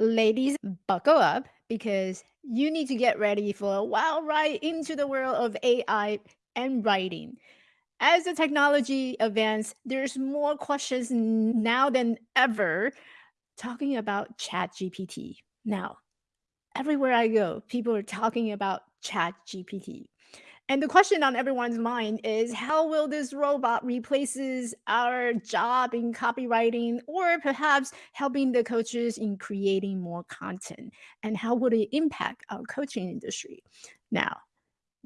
Ladies, buckle up because you need to get ready for a wild ride into the world of AI and writing. As the technology advances, there's more questions now than ever talking about ChatGPT. Now, everywhere I go, people are talking about ChatGPT. And the question on everyone's mind is how will this robot replaces our job in copywriting or perhaps helping the coaches in creating more content? And how would it impact our coaching industry? Now,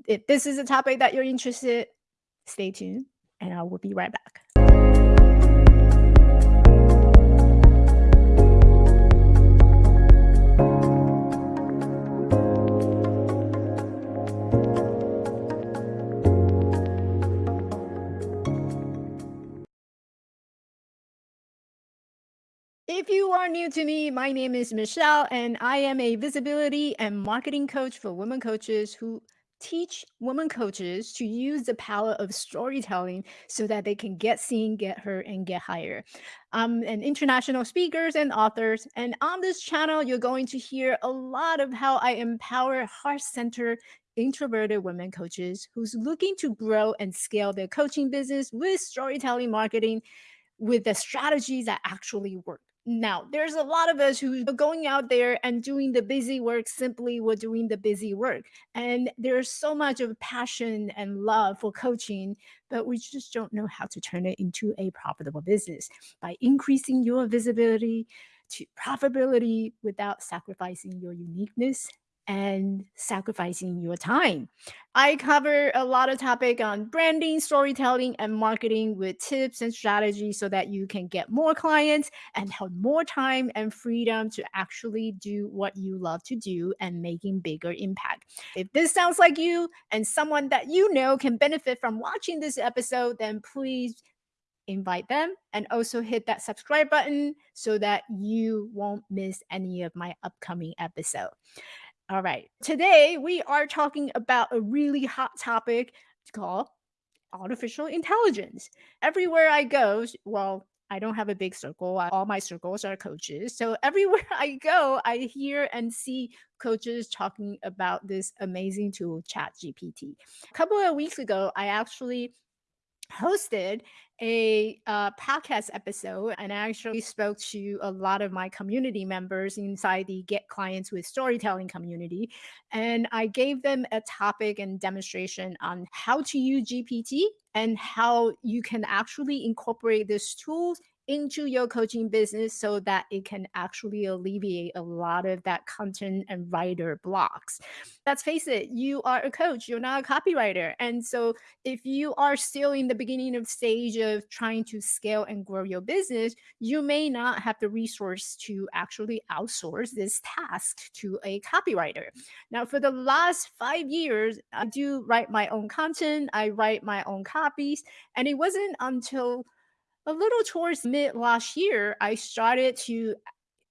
if this is a topic that you're interested, stay tuned and I will be right back. If you are new to me, my name is Michelle, and I am a visibility and marketing coach for women coaches who teach women coaches to use the power of storytelling so that they can get seen, get heard, and get higher. I'm an international speakers and authors, and on this channel, you're going to hear a lot of how I empower heart-centered introverted women coaches who's looking to grow and scale their coaching business with storytelling marketing with the strategies that actually work. Now, there's a lot of us who are going out there and doing the busy work simply we're doing the busy work. And there's so much of passion and love for coaching, but we just don't know how to turn it into a profitable business by increasing your visibility to profitability without sacrificing your uniqueness and sacrificing your time. I cover a lot of topic on branding, storytelling, and marketing with tips and strategies so that you can get more clients and have more time and freedom to actually do what you love to do and making bigger impact. If this sounds like you and someone that you know can benefit from watching this episode, then please invite them and also hit that subscribe button so that you won't miss any of my upcoming episode. All right. Today we are talking about a really hot topic called artificial intelligence. Everywhere I go, well, I don't have a big circle. All my circles are coaches. So everywhere I go, I hear and see coaches talking about this amazing tool, ChatGPT. A couple of weeks ago, I actually hosted a uh, podcast episode and I actually spoke to a lot of my community members inside the Get Clients with Storytelling community. And I gave them a topic and demonstration on how to use GPT and how you can actually incorporate this tool into your coaching business so that it can actually alleviate a lot of that content and writer blocks. Let's face it, you are a coach, you're not a copywriter. And so if you are still in the beginning of stage of trying to scale and grow your business, you may not have the resource to actually outsource this task to a copywriter. Now, for the last five years, I do write my own content, I write my own copies, and it wasn't until a little towards mid last year I started to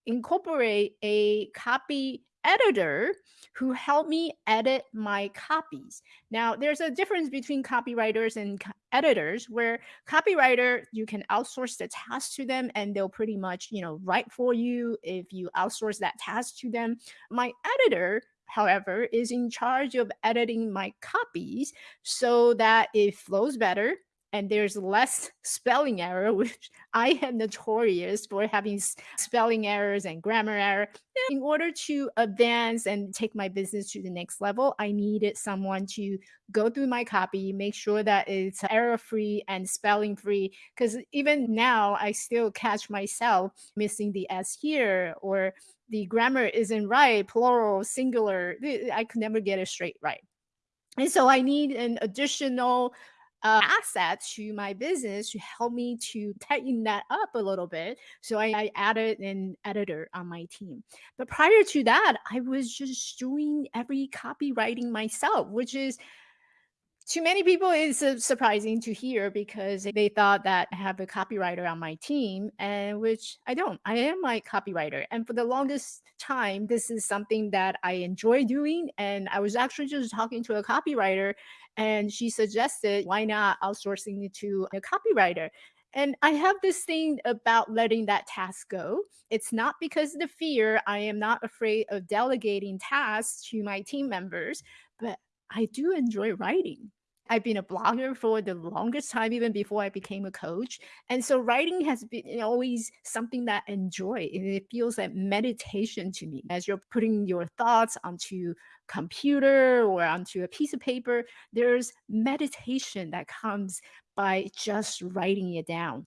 incorporate a copy editor who helped me edit my copies. Now, there's a difference between copywriters and co- editors where copywriter you can outsource the task to them and they'll pretty much, you know, write for you if you outsource that task to them. My editor However, is in charge of editing my copies so that it flows better and there's less spelling error, which I am notorious for having spelling errors and grammar error. In order to advance and take my business to the next level, I needed someone to go through my copy, make sure that it's error free and spelling free. Because even now, I still catch myself missing the S here or the grammar isn't right, plural, singular. I could never get it straight right. And so I need an additional uh, asset to my business to help me to tighten that up a little bit. So I, I added an editor on my team. But prior to that, I was just doing every copywriting myself, which is to many people it's su- surprising to hear because they thought that I have a copywriter on my team and which I don't. I am my copywriter. And for the longest time this is something that I enjoy doing and I was actually just talking to a copywriter and she suggested why not outsourcing it to a copywriter And I have this thing about letting that task go. It's not because of the fear. I am not afraid of delegating tasks to my team members, but I do enjoy writing. I've been a blogger for the longest time, even before I became a coach. And so writing has been always something that I enjoy. And it feels like meditation to me. As you're putting your thoughts onto computer or onto a piece of paper, there's meditation that comes by just writing it down.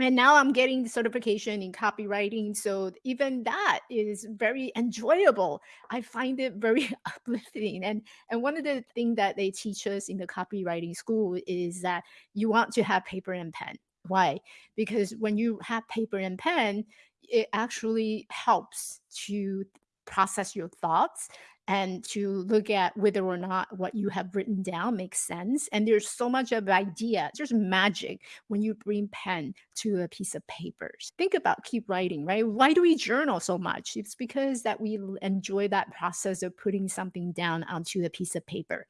And now I'm getting certification in copywriting. So even that is very enjoyable. I find it very uplifting. And and one of the things that they teach us in the copywriting school is that you want to have paper and pen. Why? Because when you have paper and pen, it actually helps to process your thoughts and to look at whether or not what you have written down makes sense. And there's so much of idea, there's magic when you bring pen to a piece of paper. Think about keep writing, right? Why do we journal so much? It's because that we enjoy that process of putting something down onto a piece of paper.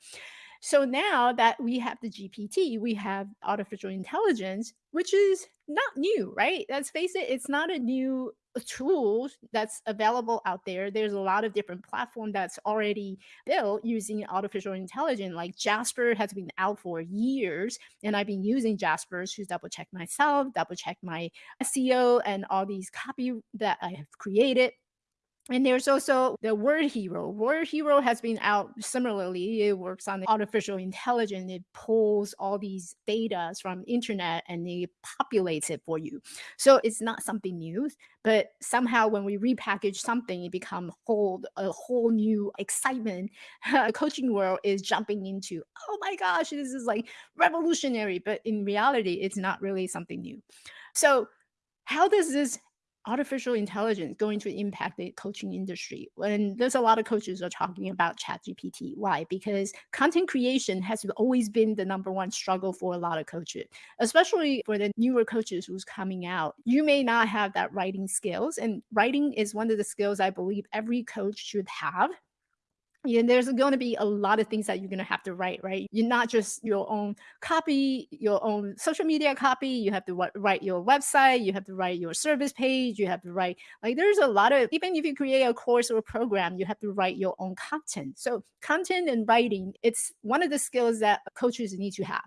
So now that we have the GPT, we have artificial intelligence, which is not new, right? Let's face it, it's not a new tool that's available out there. There's a lot of different platform that's already built using artificial intelligence. Like Jasper has been out for years, and I've been using Jasper to double check myself, double check my SEO and all these copy that I have created. And there's also the Word Hero. Word Hero has been out similarly. It works on the artificial intelligence. It pulls all these data from internet and it populates it for you. So it's not something new, but somehow when we repackage something, it becomes whole a whole new excitement. A coaching world is jumping into, oh my gosh, this is like revolutionary. But in reality, it's not really something new. So how does this artificial intelligence going to impact the coaching industry? And there's a lot of coaches are talking about ChatGPT. Why? Because content creation has always been the number one struggle for a lot of coaches, especially for the newer coaches who's coming out. You may not have that writing skills, and writing is one of the skills I believe every coach should have yeah, there's going to be a lot of things that you're going to have to write, right? You're not just your own copy, your own social media copy. You have to write your website. You have to write your service page. You have to write, like, there's a lot of, even if you create a course or a program, you have to write your own content. So, content and writing, it's one of the skills that coaches need to have.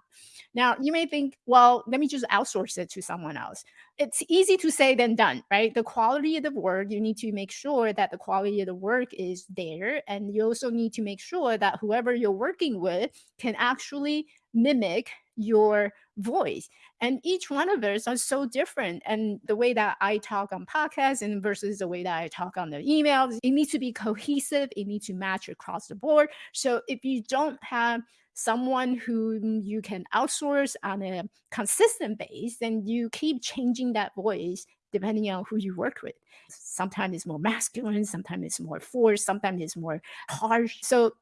Now, you may think, well, let me just outsource it to someone else. It's easy to say than done, right? The quality of the work, you need to make sure that the quality of the work is there. And you also need to make sure that whoever you're working with can actually mimic your voice. And each one of us are so different. And the way that I talk on podcasts and versus the way that I talk on the emails, it needs to be cohesive. It needs to match across the board. So if you don't have someone whom you can outsource on a consistent base, then you keep changing that voice depending on who you work with. Sometimes it's more masculine, sometimes it's more forced, sometimes it's more harsh. So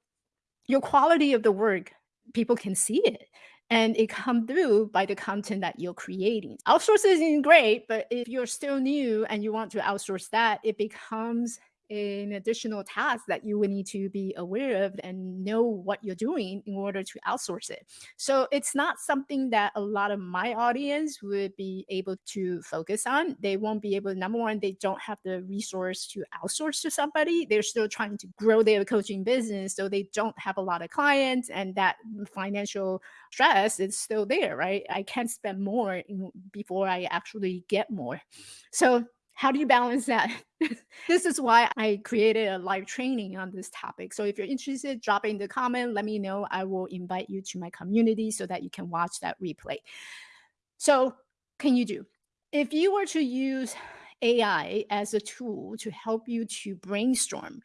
your quality of the work, people can see it and it come through by the content that you're creating. Outsourcing is great, but if you're still new and you want to outsource that, it becomes an additional task that you would need to be aware of and know what you're doing in order to outsource it. So it's not something that a lot of my audience would be able to focus on. They won't be able, number one, they don't have the resource to outsource to somebody. They're still trying to grow their coaching business. So they don't have a lot of clients and that financial stress is still there, right? I can't spend more before I actually get more. So how do you balance that? this is why I created a live training on this topic. So if you're interested, drop in the comment. Let me know. I will invite you to my community so that you can watch that replay. So can you do? If you were to use AI as a tool to help you to brainstorm,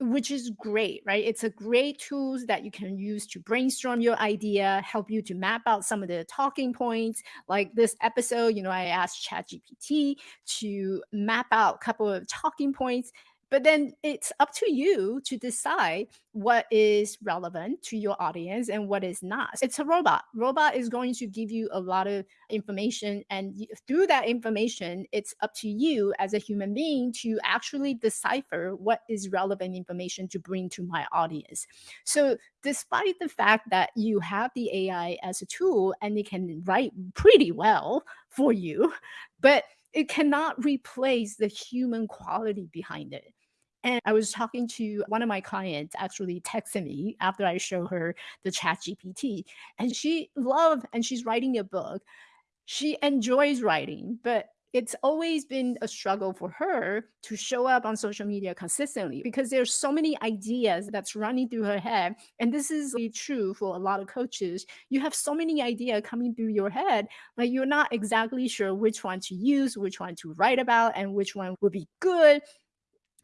which is great, right? It's a great tools that you can use to brainstorm your idea, help you to map out some of the talking points. Like this episode, you know, I asked ChatGPT to map out a couple of talking points But then it's up to you to decide what is relevant to your audience and what is not. It's a robot. Robot is going to give you a lot of information and through that information, it's up to you as a human being to actually decipher what is relevant information to bring to my audience. So despite the fact that you have the AI as a tool and it can write pretty well for you, but it cannot replace the human quality behind it. And I was talking to one of my clients actually texted me after I show her the chat GPT and she loved and she's writing a book. She enjoys writing, but it's always been a struggle for her to show up on social media consistently because there's so many ideas that's running through her head and this is really true for a lot of coaches you have so many ideas coming through your head like you're not exactly sure which one to use which one to write about and which one would be good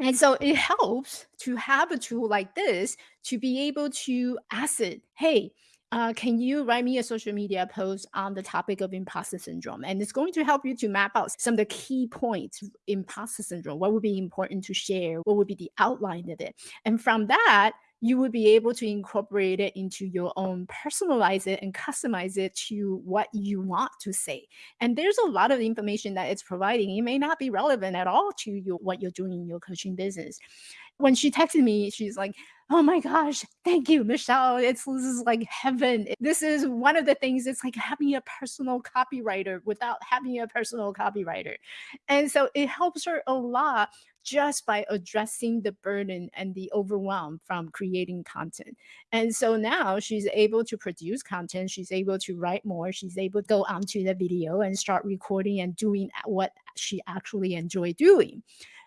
and so it helps to have a tool like this to be able to ask it, hey, uh, can you write me a social media post on the topic of imposter syndrome? And it's going to help you to map out some of the key points imposter syndrome, what would be important to share, what would be the outline of it. And from that, you would be able to incorporate it into your own, personalize it and customize it to what you want to say. And there's a lot of information that it's providing. It may not be relevant at all to you, what you're doing in your coaching business. When she texted me, she's like, oh my gosh, thank you, Michelle. It's this is like heaven. This is one of the things. It's like having a personal copywriter without having a personal copywriter. And so it helps her a lot just by addressing the burden and the overwhelm from creating content. And so now she's able to produce content, she's able to write more, she's able to go onto the video and start recording and doing uh, what she actually enjoy doing.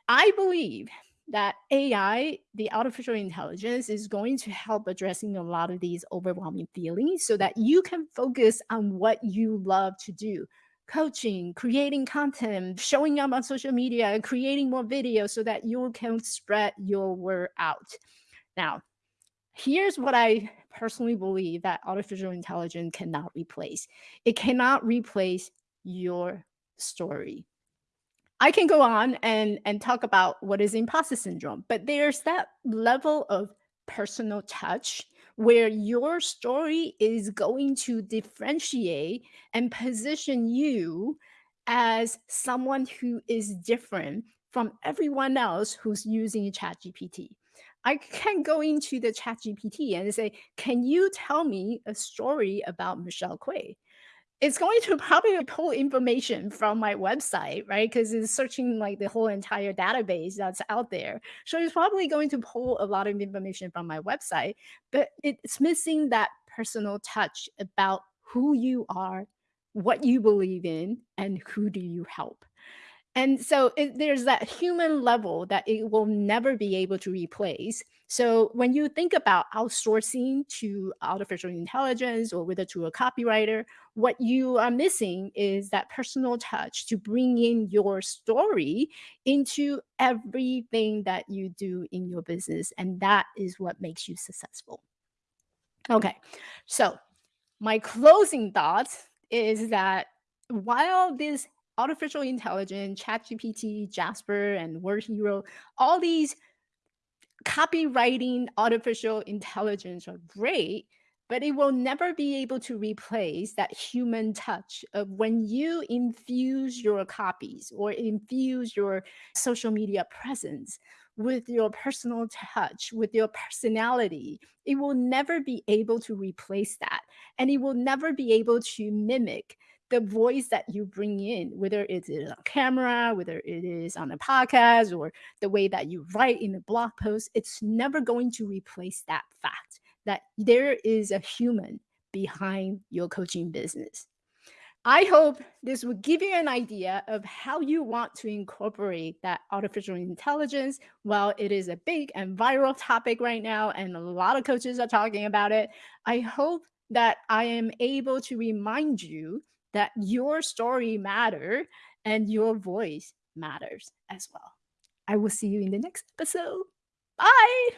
I believe that AI, the artificial intelligence, is going to help addressing a lot of these overwhelming feelings so that you can focus on what you love to do. Coaching, creating content, showing up on social media, and creating more videos so that you can spread your word out. Now, here's what I personally believe that artificial intelligence cannot replace. It cannot replace your story. I can go on and, and talk about what is imposter syndrome, but there's that level of personal touch where your story is going to differentiate and position you as someone who is different from everyone else who's using ChatGPT. I can go into the ChatGPT and say, can you tell me a story about Michelle Quay? It's going to probably pull information from my website, right? Because it's searching like the whole entire database that's out there. So it's probably going to pull a lot of information from my website, but it's missing that personal touch about who you are, what you believe in, and who do you help. And so it, there's that human level that it will never be able to replace. So when you think about outsourcing to artificial intelligence or whether to a copywriter, what you are missing is that personal touch to bring in your story into everything that you do in your business. And that is what makes you successful. Okay, so my closing thoughts is that while this artificial intelligence, ChatGPT, Jasper, and Word Hero, all these copywriting artificial intelligence are great, but it will never be able to replace that human touch of when you infuse your copies or infuse your social media presence with your personal touch, with your personality. It will never be able to replace that. And it will never be able to mimic the voice that you bring in, whether it is on camera, whether it is on a podcast, or the way that you write in a blog post, it's never going to replace that fact that there is a human behind your coaching business. I hope this will give you an idea of how you want to incorporate that artificial intelligence. While it is a big and viral topic right now, and a lot of coaches are talking about it, I hope that I am able to remind you that your story matter and your voice matters as well. I will see you in the next episode. Bye.